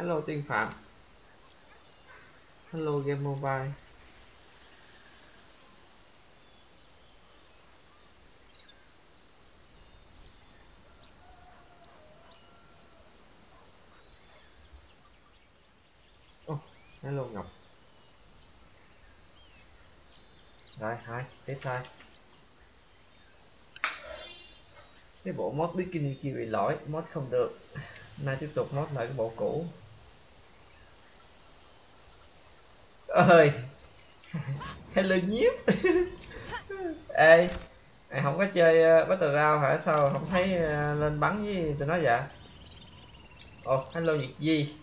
hello tiên phạm. Hello game mobile. Oh, hello ngọc. Rồi hai tiếp thôi cái bộ mod bikini kia bị lỗi mod không được. Nay tiếp tục mod lại cái bộ cũ. Ơi. Hello nhiếp? Ê mày không có chơi ờ, uh, battle round hả? Sao không thấy uh, lên bắn với tụi nó vậy? Ồ oh, hello nhiệt di.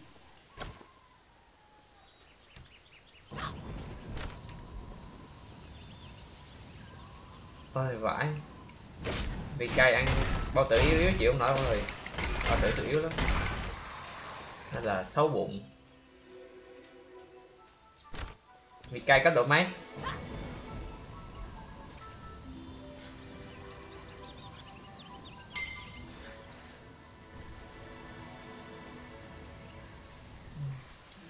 Ôi vãi. Bị cay ăn bao tử yếu yếu chịu không nổi mọi người. Bao tử tự yếu lắm. Hay là xấu bụng. Vì cay cấp độ mấy?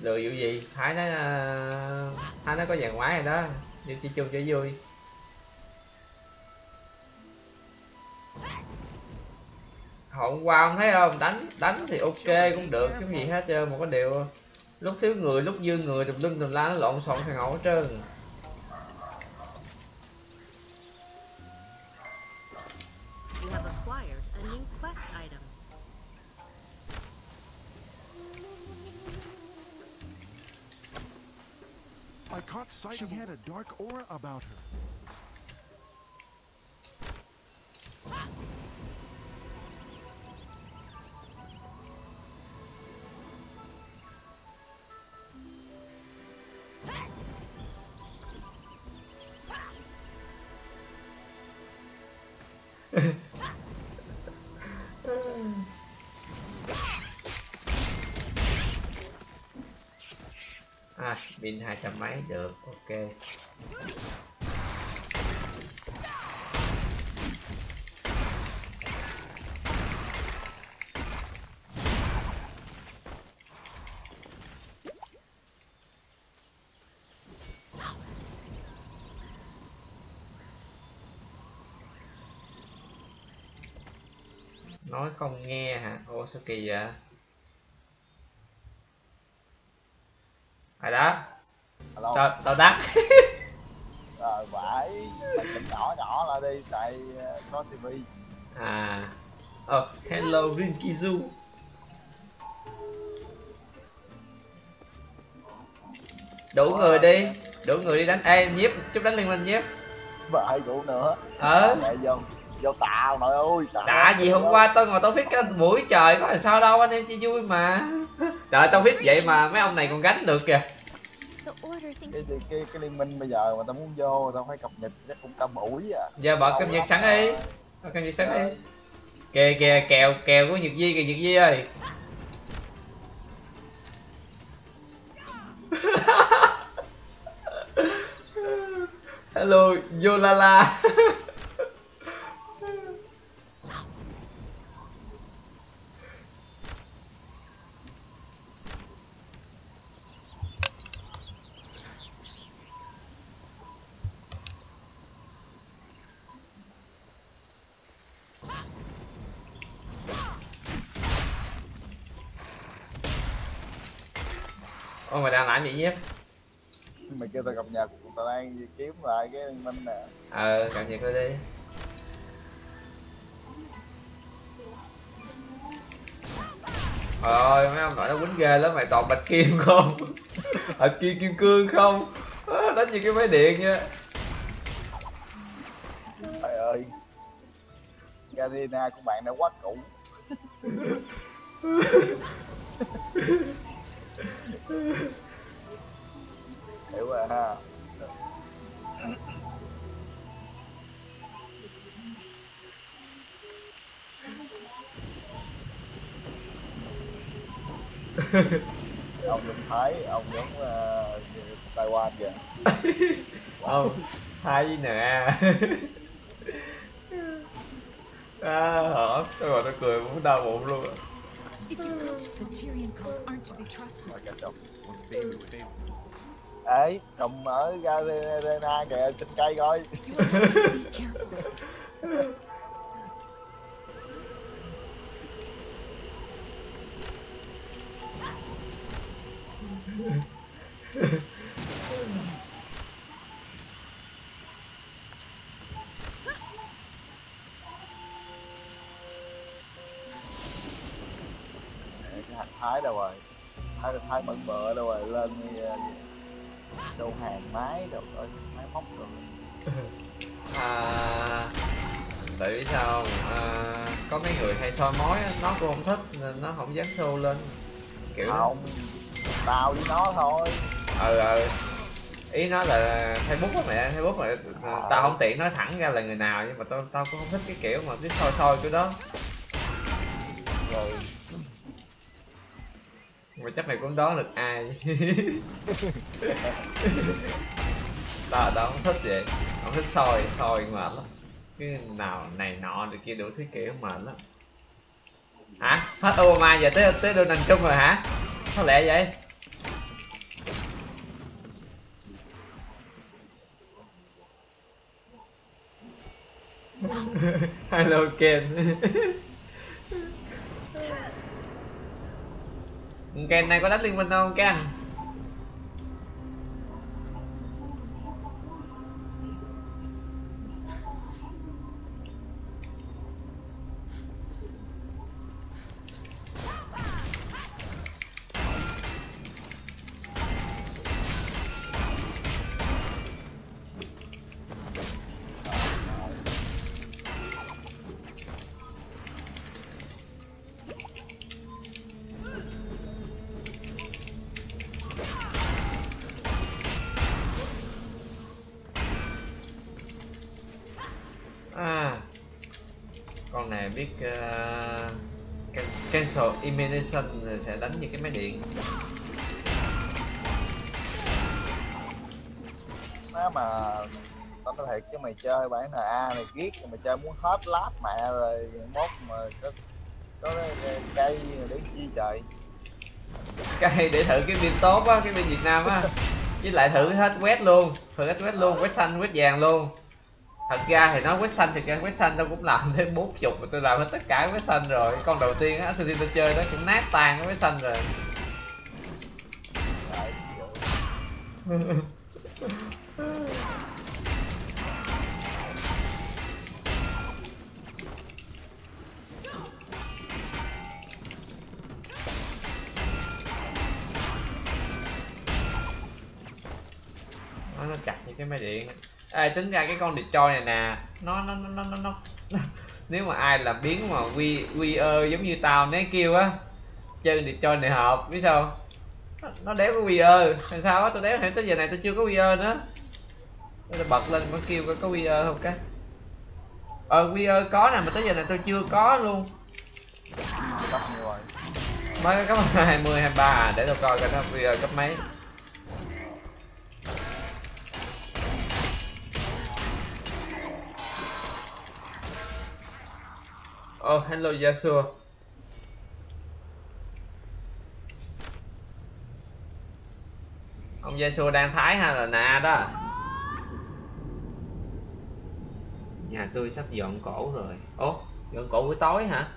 Lừa vụ gì? Thái nó ờ, thái nó có vàng ngoái rồi đó. Đi chơi chung cho vui. Hôm qua không thấy không? Đánh đánh thì ok cũng được, chứ gì hết trơn, một cái điều lúc thiếu người lúc dư người tùm lum tùm la nó lộn xộn sàn hết trơn You have acquired a new quest item. I caught sight she had a dark aura about her. À pin hai trăm mấy được ok nói không nghe hả? Ô sao kỳ vậy? Ai đó? Alo. tao tao đắt Rồi phải nhỏ nhỏ lại đi tại ờ, có tivi. À. Oh, hello Rinkizu. Đủ người đi đủ người đi đánh. Ê nhiếp chút đánh liên minh nhiếp. Vợ cụ nữa. Ờ. Mẹ vô tạo nội ơi đã gì hôm qua tôi ngồi tôi viết cái buổi trời có làm sao đâu anh em chỉ vui mà. Trời tao viết vậy mà mấy ông này còn gánh được kìa. Cái, cái, cái, cái liên minh bây giờ mà tao muốn vô tao phải cập nhật chắc cũng cả buổi à. Giờ bật cập nhật sẵn đi. Bật cập nhật sẵn đi. Kìa kìa kèo kèo của nhật di kìa nhật di ơi. Hello yolala Ôi mày đang làm gì nhé? mày kêu tao cập đi kiếm lại cái minh nè. Ờ, cập nhật thôi đi. Trời ơi, mấy ông nội nó quýnh ghê lắm, mày toàn bạch kim không? Bạch kim kim cương không? À, đánh như cái máy điện nha. Trời ơi. Garena của bạn đã quá cũ. Hiểu rồi ha ông giống thái ông giống uh, taiwan kìa Không, thay nè À, hả? Tôi gọi tôi cười muốn đau bụng luôn favor. Ê, trồng ở Garena kìa, trên cây coi. thái đâu rồi? Thái thái bận bợ đâu rồi, lên đi ờ, đâu hàng máy đâu rồi, máy móc rồi. à, tại vì sao không? à, có mấy người hay soi mói nó cũng không thích nên nó không dám show lên kiểu Không, tao với nó thôi. ừ ừ. Ý nó là facebook á mẹ facebook mà ờ, tao không tiện nói thẳng ra là người nào nhưng mà tao tao cũng không thích cái kiểu mà cái soi soi kiểu đó. Rồi, mà chắc mày cũng đoán được ai. Tao tao không thích vậy. Không thích soi soi mệt lắm. Cái nào này nọ rồi kia đủ thứ kiểu mệt lắm. Hả? Hết Obama giờ tới tới Donald Trump rồi hả? Sao lẹ vậy hello Ken. Ken này có đánh liên minh không Ken rồi sẽ đánh như cái máy điện. Má mà tao nói thiệt chứ mày chơi bản NA này ghét mày chơi muốn hết lát mẹ rồi mốt mà có có cái cây để chi trời. Cái để thử cái pin tốt á cái pin Việt Nam á. Với lại thử hết quét luôn thử hết quét luôn quét xanh quét vàng luôn thật ra thì nói quét xanh thì cái quét xanh tao cũng làm thêm bốn chục mà tôi làm hết tất cả quét xanh rồi. Con đầu tiên á Assassin tôi chơi nó cũng nát tan cái quét xanh rồi. Nó chặt như cái máy điện à, tính ra cái con Detroit này nè nó nó nó nó nó, nếu mà ai làm biến mà quy quy ơ giống như tao nếu kêu á chơi Detroit này hợp biết sao nó, nó đéo có quy ơ. Làm sao á tôi đéo hiểu tới giờ này tôi chưa có quy ơ nữa. Tôi bật lên có kêu có có quy ơ không cái? Ờ quy ơ có nè mà tới giờ này tôi chưa có luôn. Cấp nhiêu rồi? Mới có cấp 20 23 à để tôi coi coi nó quy ơ cấp mấy Oh, hello dạ, Yasuo. Ông Yasuo đang thái hay là nà đó? Nhà tôi sắp dọn cổ rồi. Ồ, dọn cổ buổi tối hả?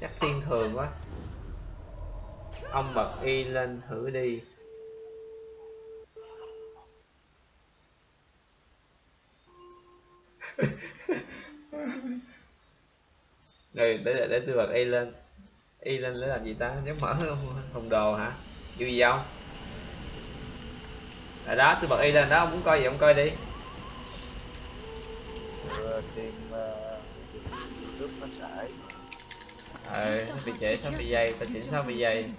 Chắc tiên thường quá. Ông bật y lên thử đi. Rồi để để, để tôi bật y lên. Y lên để làm gì ta? Nếu mở thùng đồ hả? Chịu gì không? Rồi đó, tôi bật y lên đó, ông muốn coi gì ông coi đi. Vừa tìm ờ, trước nó trải Ờ, bị trễ 60 giây, ta chỉnh 60 giây.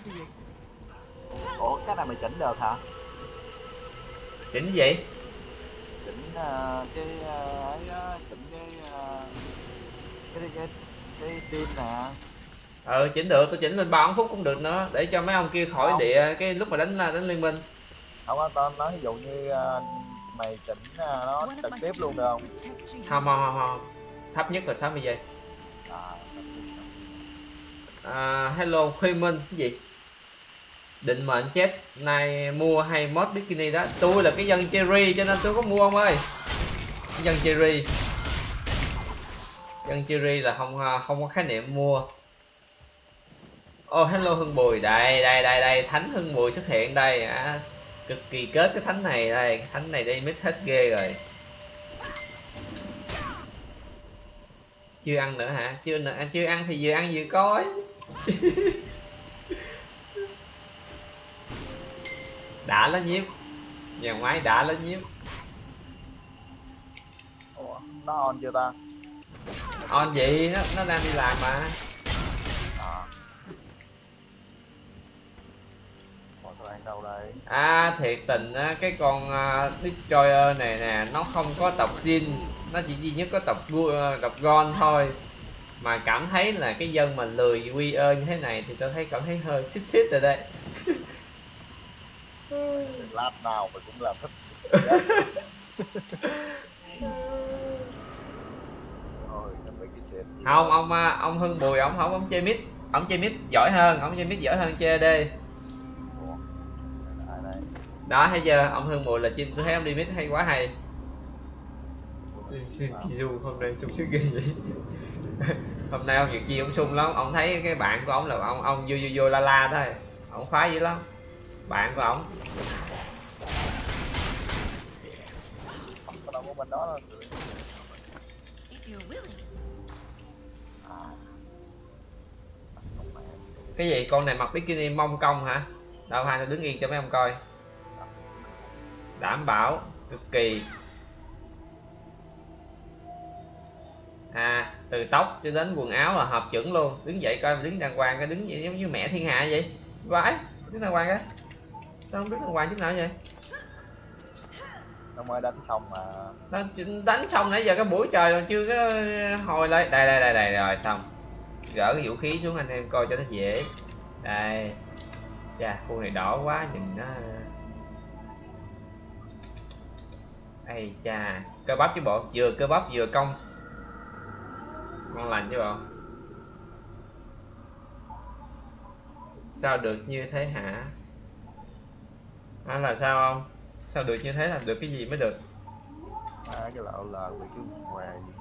ủa cái này mày chỉnh được hả Chỉnh gì? chỉnh ờ, cái ờ, ấy á, chỉnh cái ờ, cái cái cái tim nè Ờ, chỉnh được, tôi chỉnh lên 3 phút cũng được nữa, để cho mấy ông kia khỏi Không. địa cái lúc mà đánh đánh liên minh. không á tao nói ví dụ như ờ, mày chỉnh ờ, nó trực tiếp luôn được không. Không, không, không, không. Thấp nhất là 60 giây. à, à, hello khuê minh cái gì định mệnh chết này mua hay mod bikini đó tôi là cái dân cherry cho nên tôi có mua ông ơi dân cherry dân Chiri là không à, không có khái niệm mua. Oh hello hưng bùi đây đây đây đây thánh hưng bùi xuất hiện đây. À, cực kỳ kết cái thánh này đây thánh này đi mít hết ghê rồi. Chưa ăn nữa hả? Chưa nữa. À, chưa ăn thì vừa ăn vừa coi. Đã lớn nhiếp. Nhà máy đã lớn nhiếp. Ủa, nó on chưa ta? On gì nó nó đang đi làm mà. À à thiệt tình á cái con uh, destroyer này nè nó không có tập zin nó chỉ duy nhất có tập gu- tập gon thôi. Mà cảm thấy là cái dân mà lười quy ơ như thế này thì tôi thấy cảm thấy hơi xích xích rồi đây lát nào mà cũng làm thích thôi cái mấy cái xe không ông à, ông hưng bùi ông không ông chơi mid ông chơi mid giỏi hơn ông chơi mid giỏi hơn chơi đây đó thấy chưa? Ông hưng bùi là chim tôi thấy ông đi mid hay quá hay. Kizu hôm nay sung sức ghê vậy. Hôm nay ông việc gì ông sung lắm. Ông thấy cái bạn của ông là ông ông vô vô vô la la thôi. Ông khoái dữ lắm. Bạn của ông cái gì? Con này mặc bikini mông công hả? Đâu hai nó đứng yên cho mấy ông coi. Đảm bảo cực kỳ. À từ tóc cho đến quần áo là hợp chuẩn luôn. Đứng dậy coi đứng đàng hoàng cái đứng vậy giống như mẹ thiên hạ vậy. Vãi đứng đàng hoàng á. Sao không đứng đàng hoàng chút nào vậy? Nó mới đánh xong mà. Nó đánh xong nãy giờ cái buổi trời còn chưa có hồi lại. Đây đây đây đây rồi xong gỡ cái vũ khí xuống anh em coi cho nó dễ. Đây. Chà khu này đỏ quá nhìn nó. Ây cha cơ bắp chứ bộ vừa cơ bắp vừa công ngon lành chứ bộ. Sao được như thế hả? À, là sao không? Sao được như thế là được cái gì mới được? À, cái lão lờ bị cái hoài gì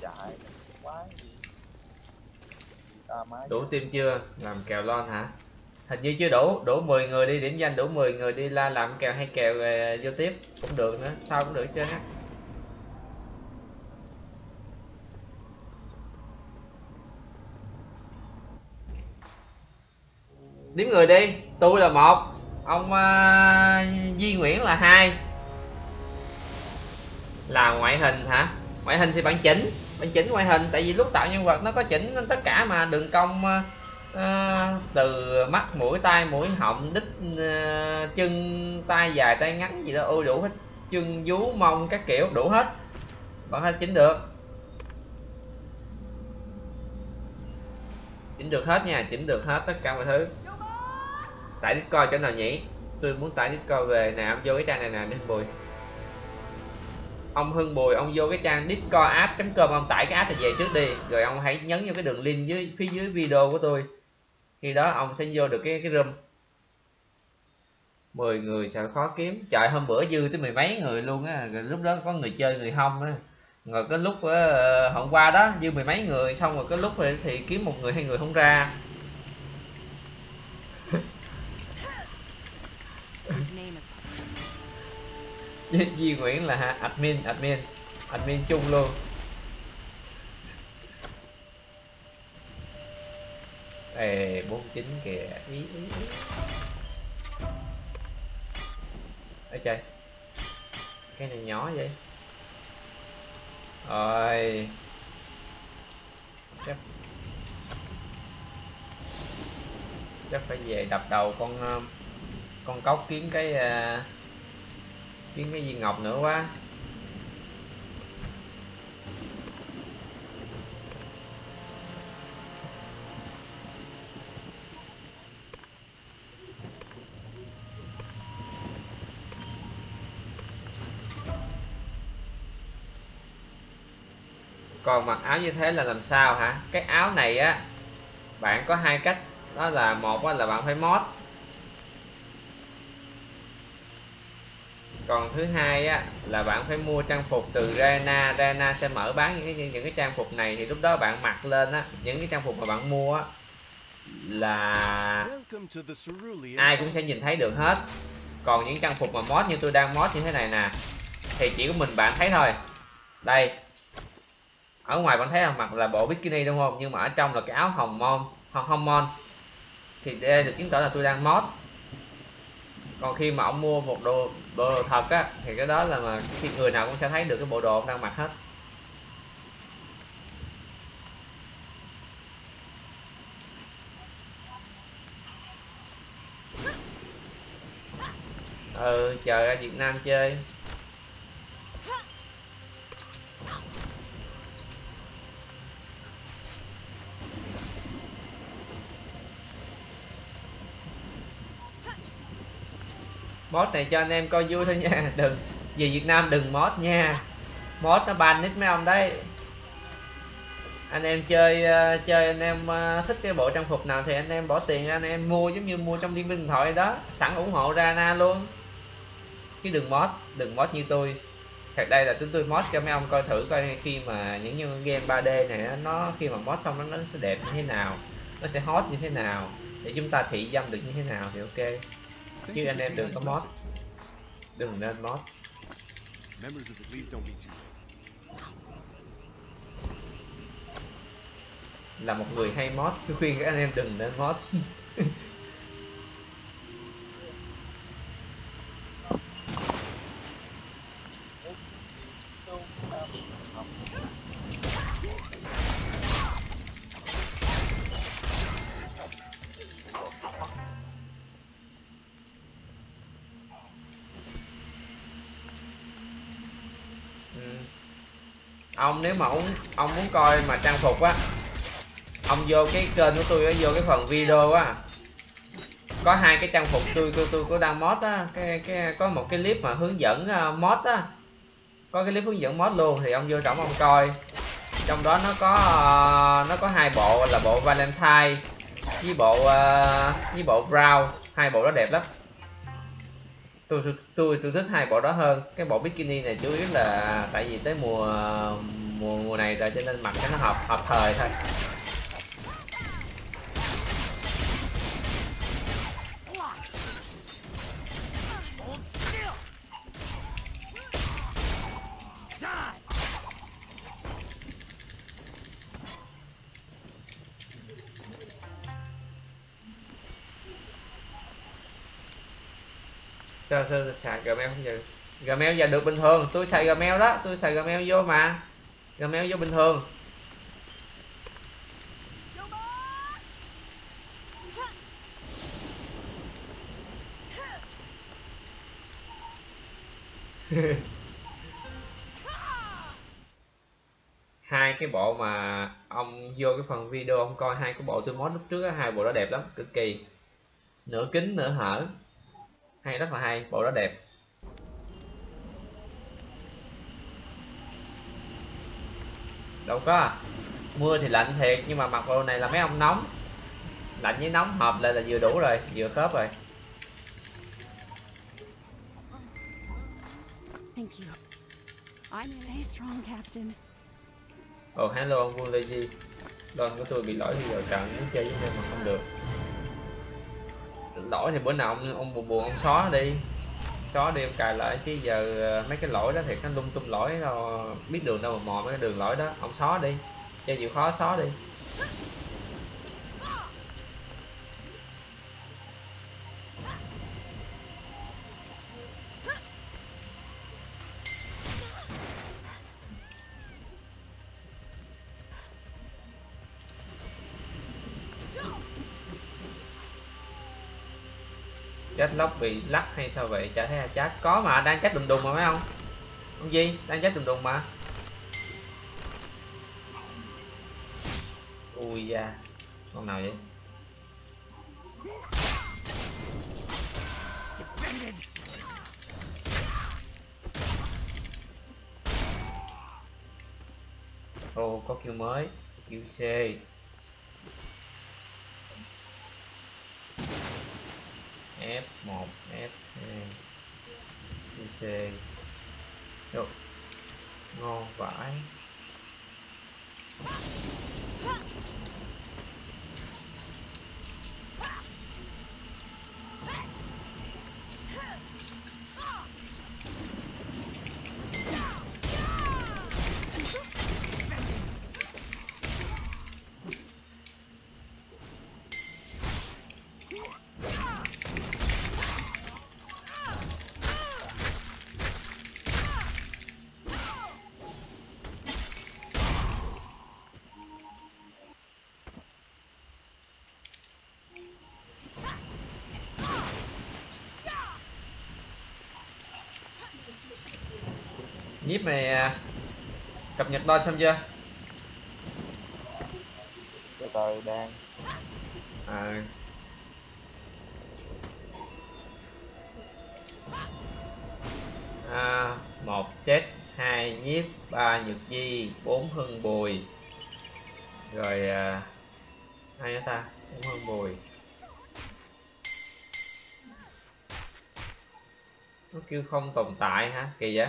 chạy quá gì ta máy đủ tim chưa? Làm kèo lon hả? Hình như chưa đủ. Đủ 10 người đi điểm danh đủ 10 người đi la làm kèo hay kèo về vô tiếp. Cũng được nữa. Sao cũng được hết á. Điểm người đi. Tôi là một. Ông ờ, uh, Di Nguyễn là hai. Là ngoại hình hả? Ngoại hình thì bạn chỉnh bạn chỉnh ngoại hình tại vì lúc tạo nhân vật nó có chỉnh tất cả mà đường cong ờ, ờ, từ mắt mũi tai mũi họng đít ờ, chân tay dài tay ngắn gì đó ô đủ hết. Chân vú mông các kiểu đủ hết. Bạn hết chỉnh được. Chỉnh được hết nha chỉnh được hết tất cả mọi thứ. Tải discord chỗ nào nhỉ? Tôi muốn tải discord về nè vô cái trang này nè đi bùi ông hưng bùi ông vô cái trang discord app com ông tải cái app này về trước đi. Rồi ông hãy nhấn vô cái đường link dưới phía dưới video của tôi. Khi đó ông sẽ vô được cái cái room. 10 người sợ khó kiếm. Trời hôm bữa dư tới mười mấy người luôn á. Rồi lúc đó có người chơi người không á. Rồi cái lúc uh, hôm qua đó dư mười mấy người xong rồi cái lúc thì, thì kiếm một người hai người không ra. Di, Nguyễn là hả? admin admin. Admin chung luôn. Ê, 49 kìa. Ý, ý, ý. Ê trời. Cái này nhỏ vậy. Rồi. Chắc Chắc phải về đập đầu con ờ, Con cóc kiếm cái uh, kiếm cái viên ngọc nữa quá. Còn mặc áo như thế là làm sao hả? Cái áo này á, bạn có hai cách. Đó là một là bạn phải mod còn thứ hai á là bạn phải mua trang phục từ Rena Rena sẽ mở bán những cái những cái trang phục này. Thì lúc đó bạn mặc lên á những cái trang phục mà bạn mua á là ai cũng sẽ nhìn thấy được hết. Còn những trang phục mà mod như tôi đang mod như thế này nè thì chỉ có mình bạn thấy thôi. Đây. Ở ngoài bạn thấy là mặc là bộ bikini đúng không? Nhưng mà ở trong là cái áo hồng mon hồng hồng mon. Thì đây được chứng tỏ là tôi đang mod còn khi mà ông mua một đồ bộ đồ thật á, thì cái đó là mà khi người nào cũng sẽ thấy được cái bộ đồ ông đang mặc hết. Ừ chờ ra Việt Nam chơi. Mod này cho anh em coi vui thôi nha. Đừng về Việt Nam đừng mod nha. Mod nó ban nick mấy ông đấy. Anh em chơi uh, chơi anh em uh, thích cái bộ trang phục nào thì anh em bỏ tiền ra anh em mua giống như mua trong liên minh điện thoại đó. Sẵn ủng hộ Rana luôn. Chứ đừng mod đừng mod như tôi. Thật đây là chúng tôi mod cho mấy ông coi thử coi khi mà những như game 3D này nó khi mà mod xong nó, nó sẽ đẹp như thế nào nó sẽ hot như thế nào để chúng ta thị dâm được như thế nào thì ok chứ anh em đừng có mod. Đừng nên mod. Là một người hay mod. Tôi khuyên các anh em đừng nên mod ông nếu mà ông ông muốn coi mà trang phục á ông vô cái kênh của tôi á vô cái phần video á có hai cái trang phục tôi tôi tôi có đăng mod á cái cái có một cái clip mà hướng dẫn uh, mod á. Có cái clip hướng dẫn mod luôn thì ông vô trọng ông coi. Trong đó nó có ờ, nó có hai bộ là bộ valentine với bộ ờ, với bộ brown. Hai bộ đó đẹp lắm tôi tôi tôi tôi thích hai bộ đó hơn. Cái bộ bikini này chủ yếu là tại vì tới mùa mùa mùa này rồi cho nên mặc cái nó hợp hợp thời thôi. Sao sao xài gmail không giờ gmail giờ được bình thường. Tôi xài gmail đó. Tôi xài gmail vô mà. Gmail vô bình thường. Hai cái bộ mà ông vô cái phần video ông coi, hai cái bộ tôi mod lúc trước hai bộ đó đẹp lắm, cực kỳ. Nửa kính, nửa hở hay rất là hay. Bộ đó đẹp. Đâu có. Mưa thì lạnh thiệt nhưng mà mặc bộ này là mấy ông nóng. Lạnh với nóng hợp lại là vừa đủ rồi vừa khớp rồi. Thank you. I'm stay strong, Captain. ồ hello ông Vua Lê Di Đơn của tôi bị lỗi thì giờ trận muốn chơi với em mà không được lỗi thì bữa nào ông, ông buồn buồn ông xóa đi. Xóa đi ông cài lại chứ giờ ờ, mấy cái lỗi đó thì nó lung tung lỗi đâu biết đường đâu mà mò mấy cái đường lỗi đó. Ông xóa đi cho chịu khó xóa đi. Lóc bị lắc hay sao vậy chả thấy là chat có mà đang chat đùng đùng mà mấy ông ông gì đang chat đùng đùng mà ui da con nào vậy Defended. oh, có kiểu mới. QC. F1, F2. QC. Được. Ngon vãi. Nhiếp này à, cập nhật đo xong chưa? từ từ đang. À, à, một chết hai nhiếp ba nhược di bốn hưng bùi. Rồi à, ai nữa ta? Bốn hưng bùi. Nó kêu không tồn tại hả? Kỳ vậy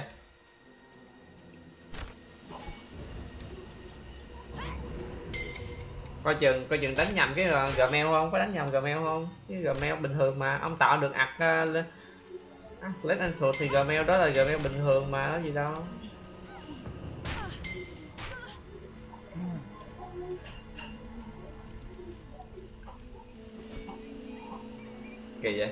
coi chừng coi chừng đánh nhầm cái ờ, gmail không? Có đánh nhầm gmail không? Cái gmail bình thường mà, ông tạo được ạc ờ, lên lên anh sụt thì Gmail đó là Gmail bình thường mà có gì đâu. Kỳ vậy?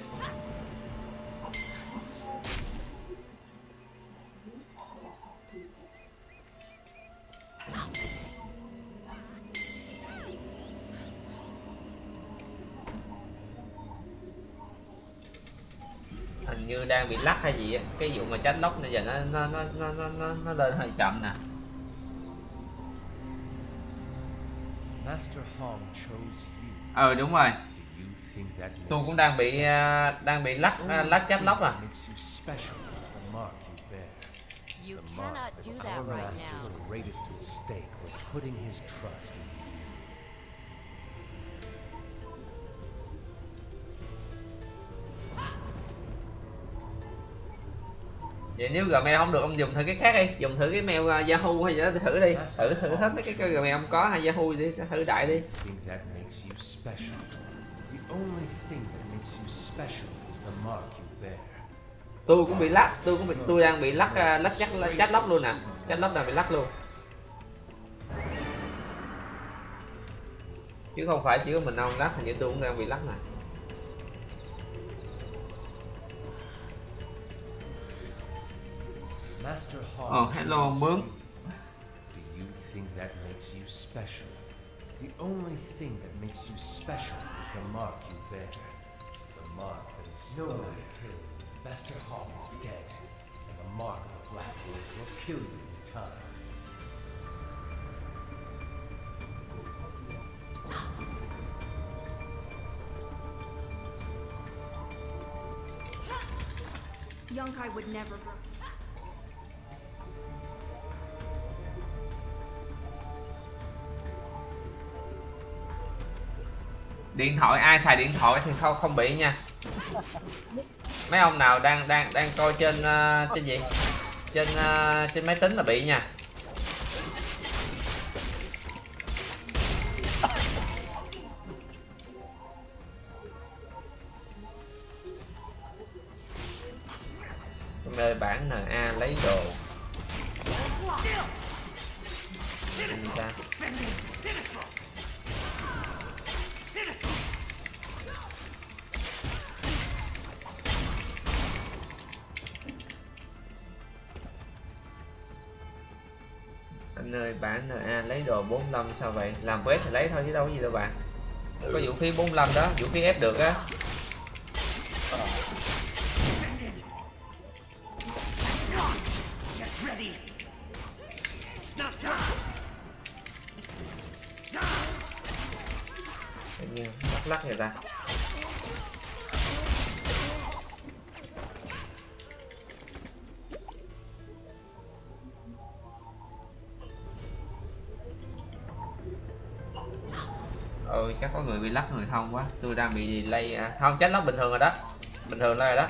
Hình như đang bị lắc hay gì á cái vụ mà tránh lóc này giờ nó nó nó nó nó nó, nó lên hơi chậm nè. Master Hong chose you. ờ đúng rồi. Tôi cũng đang bị à, đang bị lắc à, lắc trách lóc à. You cannot do that right now. greatest mistake was putting his trust in vậy nếu gmail không được ông dùng thử cái khác đi. Dùng thử cái mail à, yahoo hay gì đó thử đi. Thử thử hết mấy cái, cái gmail ông có hay yahoo đi thử đại đi. Tôi cũng bị lắc tôi cũng bị tôi đang bị lắc à, lắc chắc chat lóc luôn nè chat lóc đang bị lắc luôn. Chứ không phải chỉ có mình ông lắc hình như tôi cũng đang bị lắc nè Master Hong. Oh, ờ, hello, chose Bướm. Do you think that makes you special? The only thing that makes you special is the mark you bear. The mark that is slowly killing you. Master Hong is dead, and the mark of the Black Woods will kill you in time. Yonkai would never. Điện thoại ai xài điện thoại thì không không bị nha. Mấy ông nào đang đang đang coi trên uh, trên gì? Trên uh, trên máy tính là bị nha. Nơi bản NA lấy đồ. Cái gì ta. Ơi bản NA lấy đồ 45 sao vậy? Làm quét thì lấy thôi chứ đâu có gì đâu bạn. Có vũ khí 45 đó vũ khí ép được á không quá tôi đang bị delay à. không, chết lóc bình thường rồi đó bình thường rồi đó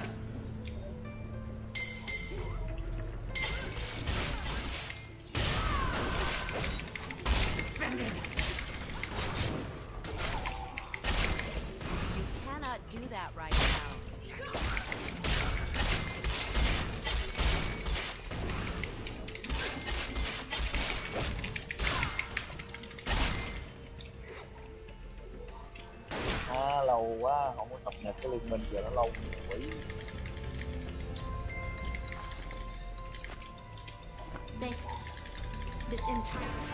Entire.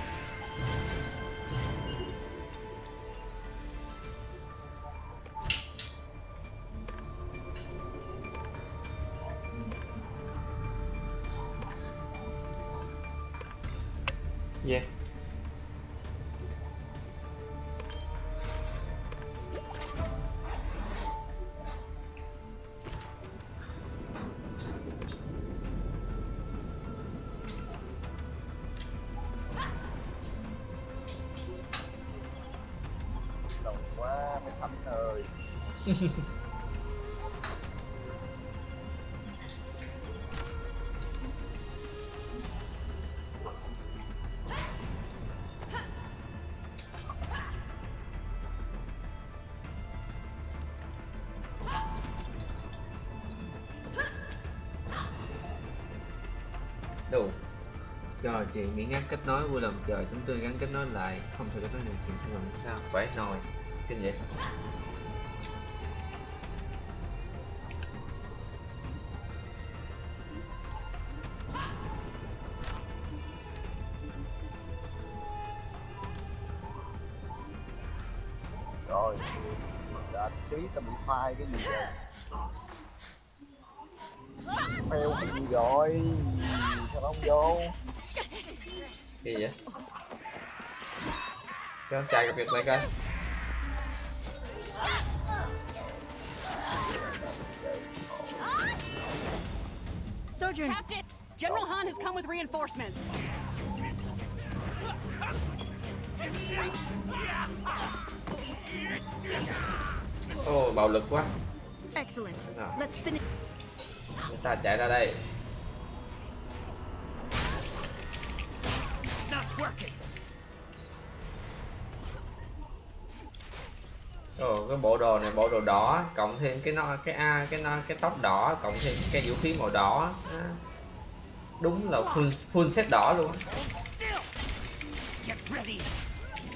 đủ rồi chị miễn gắn kết nối vui lòng chờ chúng tôi gắn kết nối lại, không thể kết nối được chuyện không làm sao? Phải nồi kinh vậy. Rồi đã xí tao bị phai cái gì rồi phèo cái gì rồi sao không vô gì vậy cho chạy gặp việc mày coi Sojourn! Captain! General Han has come with reinforcements. Ô bạo lực quá Excellent. Nào. Let's finish. chúng ta chạy ra đây It's not working. Ồ, cái bộ đồ này bộ đồ đỏ cộng thêm cái nó cái a cái nó cái tóc đỏ cộng thêm cái vũ khí màu đỏ á. đúng là full full set đỏ luôn. Get ready.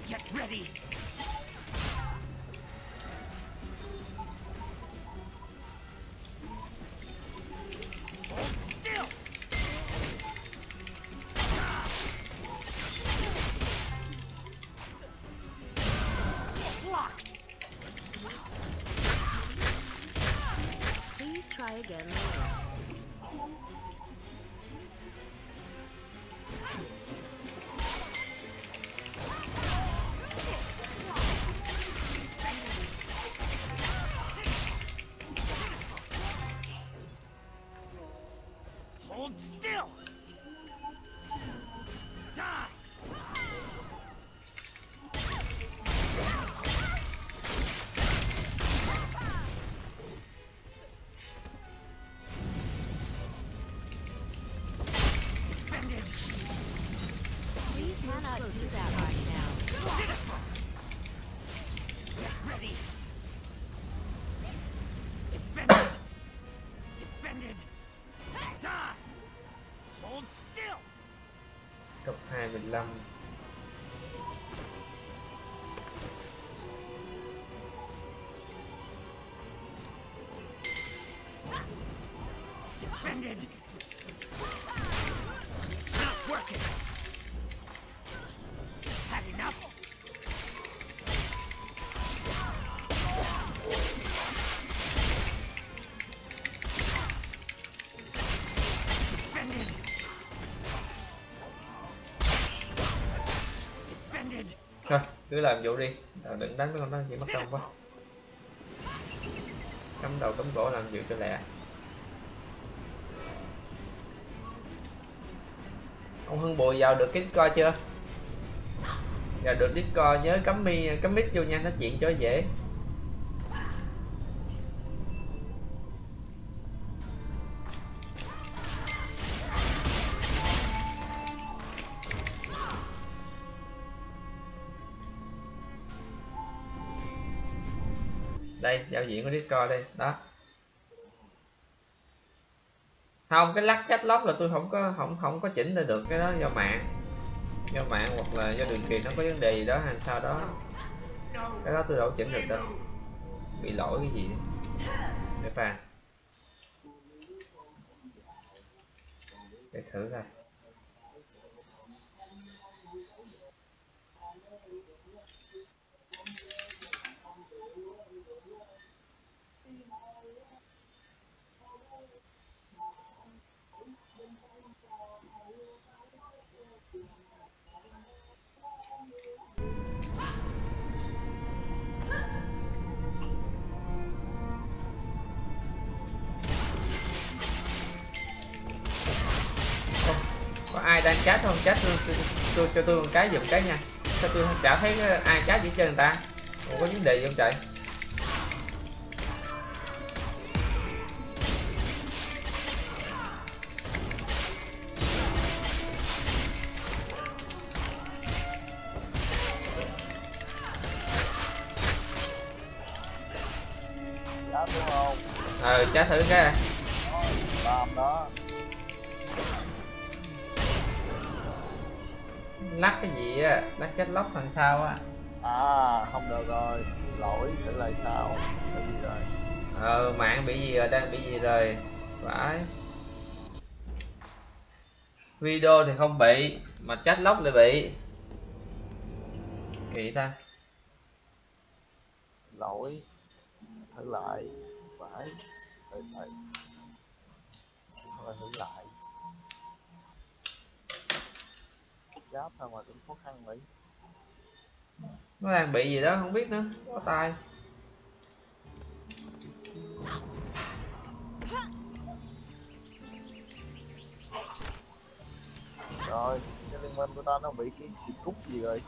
Get ready. Cannot do that right now. Get ready. Defend it. Defend it. Die. Hold still. cấp 25 Defend cứ làm vụ đi. Ờ, đừng đánh với con đó, chỉ mất công quá. Cắm đầu cắm cổ làm vụ cho lẹ. Ông hưng bùi vào được cái coi chưa? Vào được discord, nhớ cắm mi, cắm mic vô nha, nói chuyện cho dễ. Giao diện của discord đây. Đó. Không, cái lắc chat lóc là tôi không có, không không có chỉnh ra được cái đó do mạng. Do mạng hoặc là do đường truyền nó có vấn đề gì đó hay sao đó. Cái đó tôi đâu chỉnh được đâu. Bị lỗi cái gì để phàn để thử coi. Đang chat không chat tôi, cho tôi một cái giùm cái nha sao tôi chả thấy ai chat gì trơn người ta không có vấn đề gì không trời không? ờ chat thử cái này. Lắc cái gì á lắc chat lóc làm sao á À, không được rồi. Lỗi thử lại sao? Cái gì rồi? ờ mạng bị gì rồi đang bị gì rồi phải video thì không bị mà chat lóc lại bị kỳ ta Lỗi. Thử lại. Phải. Thử lại. Thử lại. Chat sao mà cũng khó khăn vậy? nó đang bị gì đó không biết nữa có tay Rồi, cái liên minh của ta nó bị cái xịt cút gì rồi?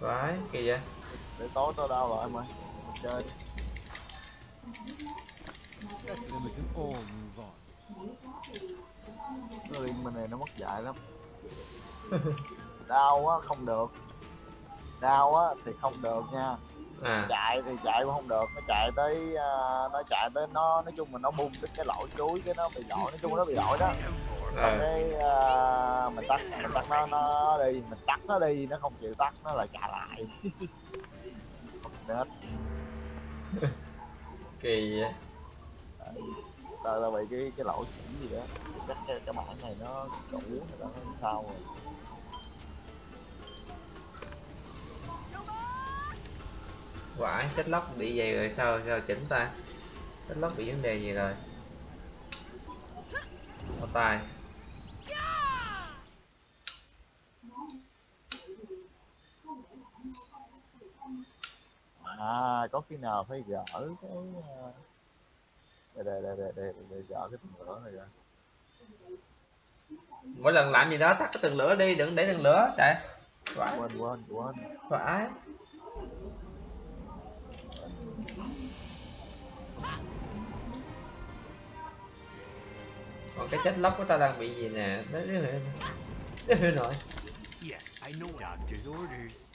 phải kỳ vậy Để tối tao đau lại. Chơi. All move on. Cái liên minh này nó mất dạy lắm. đau á không được. Đau á thì không được nha. à. Chạy thì chạy cũng không được nó chạy tới à, nó chạy tới nó nói chung là nó bung tới cái lỗ chuối cái nó bị lỗi nói chung nó bị lỗi đó. Ờ cái à, mình tắt mình tắt nó nó đi mình tắt nó đi nó không chịu tắt nó lại chạy lại. Mất nết kỳ vậy tao tao bị cái cái lỗ chỉnh gì đó. Chắc cái, cái bản này nó cũ rồi đó nó sao rồi. Quả chết lóc bị gì rồi sao sao chỉnh ta? Chết lóc bị vấn đề gì rồi? Có tay. À có khi nào phải gỡ cái đây đây đây đây đây, đây gỡ cái tường lửa này ra. Mỗi lần làm gì đó tắt cái tường lửa đi đừng để tường lửa chạy phải quên quên quên. Phải còn cái chết lóc của ta đang bị gì nè? Đấy đấy đấy đấy đấy nội Yes, I know doctor's orders.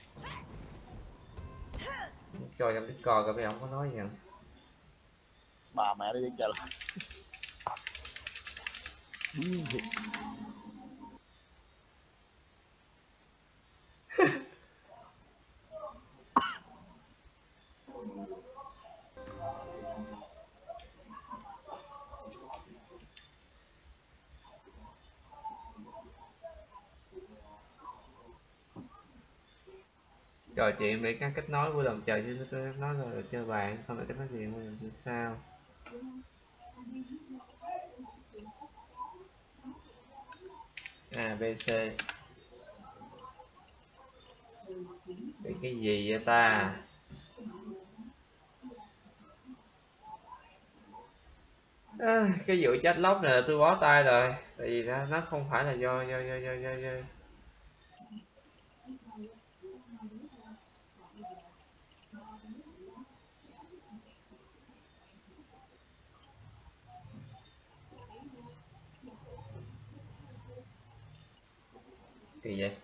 coi trong discord coi bây giờ không có nói gì hả bà mẹ đi chạy lại điên trò chuyện về các kết nối của đồng trời chứ tôi nói là chơi bạn không phải kết nối chuyện làm sao? ABC. b bị cái gì vậy ta? À, cái vụ chết lóc này tôi bó tay rồi. Tại vì nó, nó không phải là do do do do do, do. Kỳ vậy?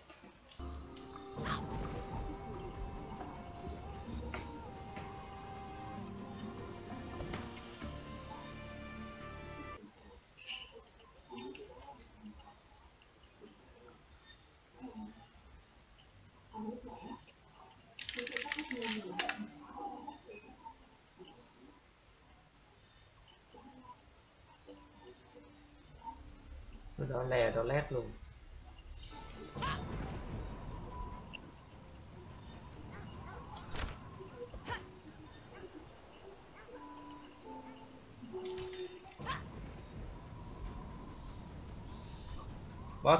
Nó lè nó lét luôn.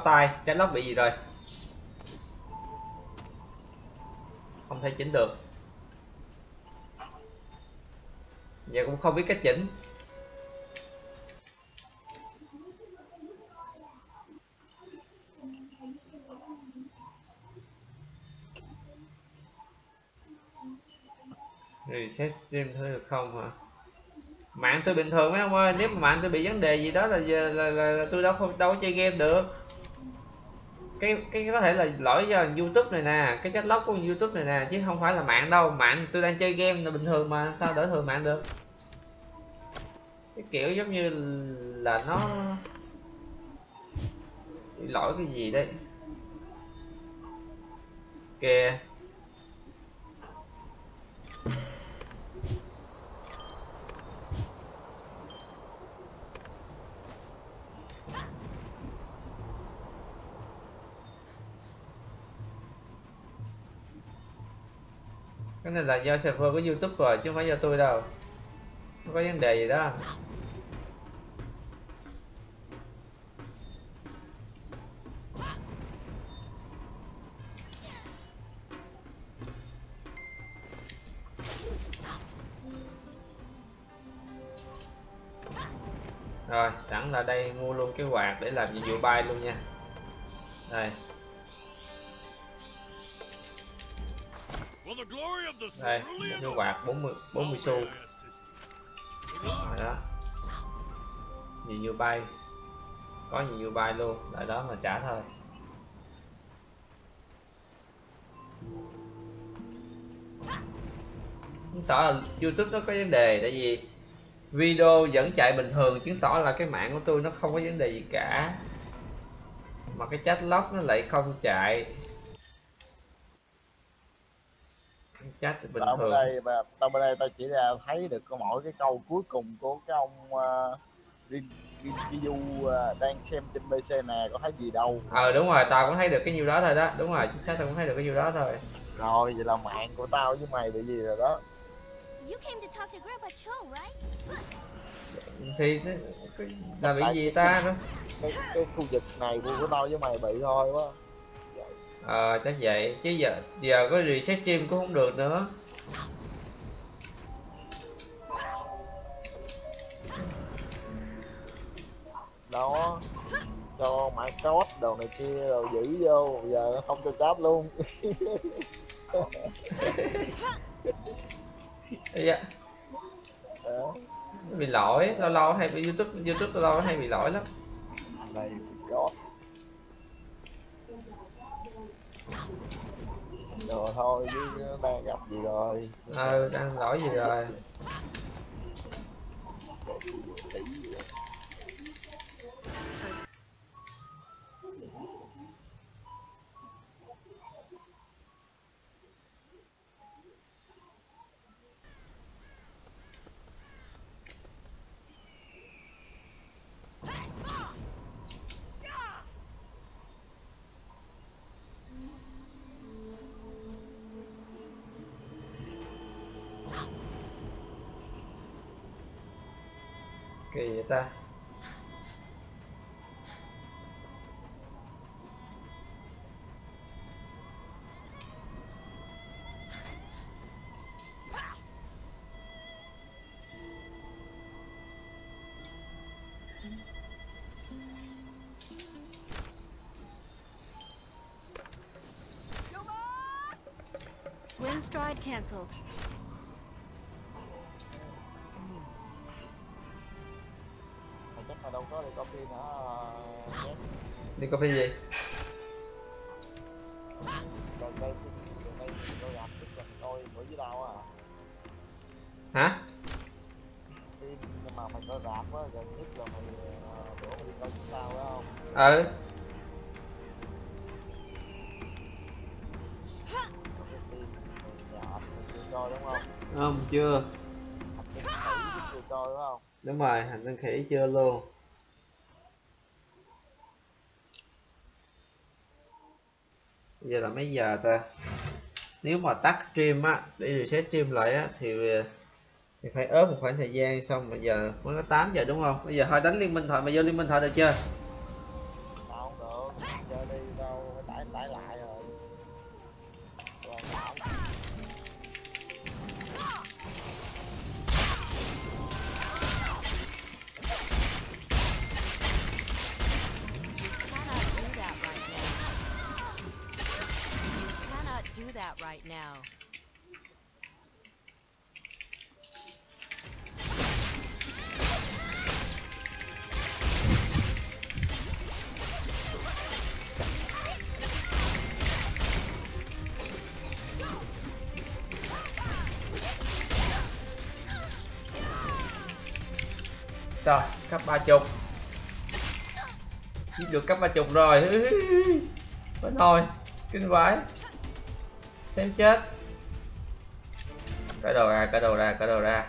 Tay trái lóc bị gì rồi? Không thể chỉnh được. Giờ cũng không biết cách chỉnh. Reset stream thôi được không hả? Mạng tôi bình thường mấy ông ơi nếu mà mạng tôi bị vấn đề gì đó là là, là, là tôi đâu không đâu có chơi game được cái cái có thể là lỗi do youtube này nè, cái chất lóc của youtube này nè, chứ không phải là mạng đâu. Mạng tôi đang chơi game là bình thường mà, sao đỡ thường mạng được? Cái kiểu giống như là nó lỗi cái gì đấy. Kìa. Cái này là do server của youtube rồi, chứ không phải do tôi đâu. Không có vấn đề gì đó. Rồi, sẵn là đây, mua luôn cái quạt để làm nhiệm vụ bay luôn nha. Đây. Đây cái quạt 40 40 xu. Rồi đó. Nhiều như bay. Có nhiều như bay luôn lại đó mà trả thôi. Chứng tỏ là youtube nó có vấn đề, tại vì video vẫn chạy bình thường, chứng tỏ là cái mạng của tôi nó không có vấn đề gì cả. Mà cái chat log nó lại không chạy. Chat bình tao thường. bên đây mà tao bên đây tao chỉ ra thấy được có mỗi cái câu cuối cùng của cái ông uh, Rin Rinkizu uh, đang xem trên PC nè có thấy gì đâu. Ờ đúng rồi tao cũng thấy được cái nhiêu đó thôi đó. Đúng rồi chính xác tao cũng thấy được cái nhiêu đó thôi. Rồi vậy là mạng của tao với mày bị gì rồi đó? You came to talk to Grandpa Cho, right? thì là bị gì ta? đó cái, cái khu vực này của tao với mày bị thôi quá ờ chắc vậy. Chứ giờ giờ có reset stream cũng không được nữa. Đó. Cho mã code đồ này kia rồi giữ vô. Giờ nó không cho cáp luôn. Đó nó bị lỗi. Lâu lâu hay bị youtube youtube lâu lâu hay bị lỗi lắm. Này code rồi thôi chứ đang gặp gì rồi? Ờ đang lỗi gì rồi kỳ vậy ta Wind stride cancelled. Thì có phải gì giờ ta, nếu mà tắt stream á, để reset stream lại á, thì thì phải ớt một khoảng thời gian, xong bây giờ mới có 8 giờ, đúng không? Bây giờ thôi, đánh liên minh thoại mà vô liên minh thoại được chưa? Rồi cấp ba chục. Giết được cấp ba chục rồi. Vẫn thôi Kinh vãi Xem chết. Cởi đồ ra, cởi đồ ra, cởi đồ ra.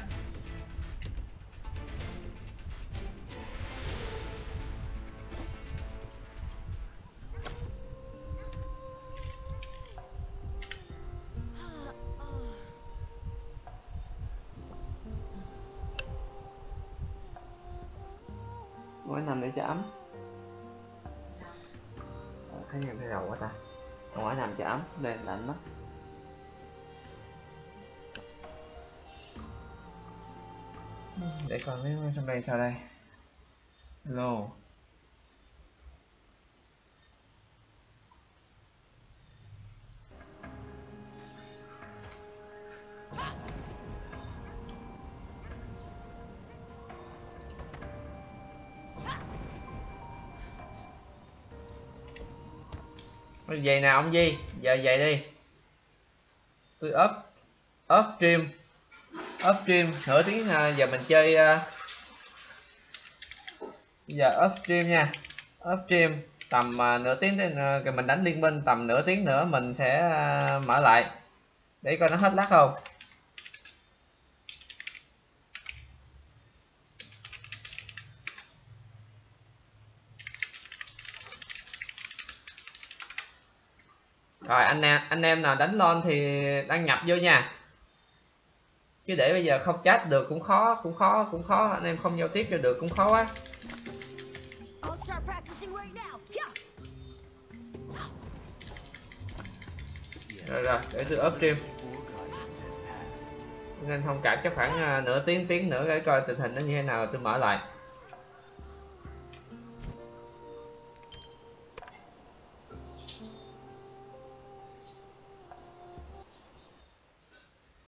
Để trong đây sao đây. Hello. Vậy nào ông Di? Giờ về đi. Tôi up Up stream. Up stream nửa tiếng à, giờ mình chơi uh, Dạ, giờ up stream nha. Up stream Tầm uh, nửa tiếng thì à, mình đánh liên minh Tầm nửa tiếng nữa mình sẽ uh, mở lại. Để coi nó hết lát không. Rồi anh em anh em nào đánh lon thì đăng nhập vô nha. Chứ để bây giờ không chat được cũng khó cũng khó cũng khó. Anh em không giao tiếp cho được cũng khó quá. Rồi rồi, để tôi up stream. Nên thông cảm chắc khoảng à, nửa tiếng tiếng nữa để coi tình hình nó như thế nào, tôi mở lại.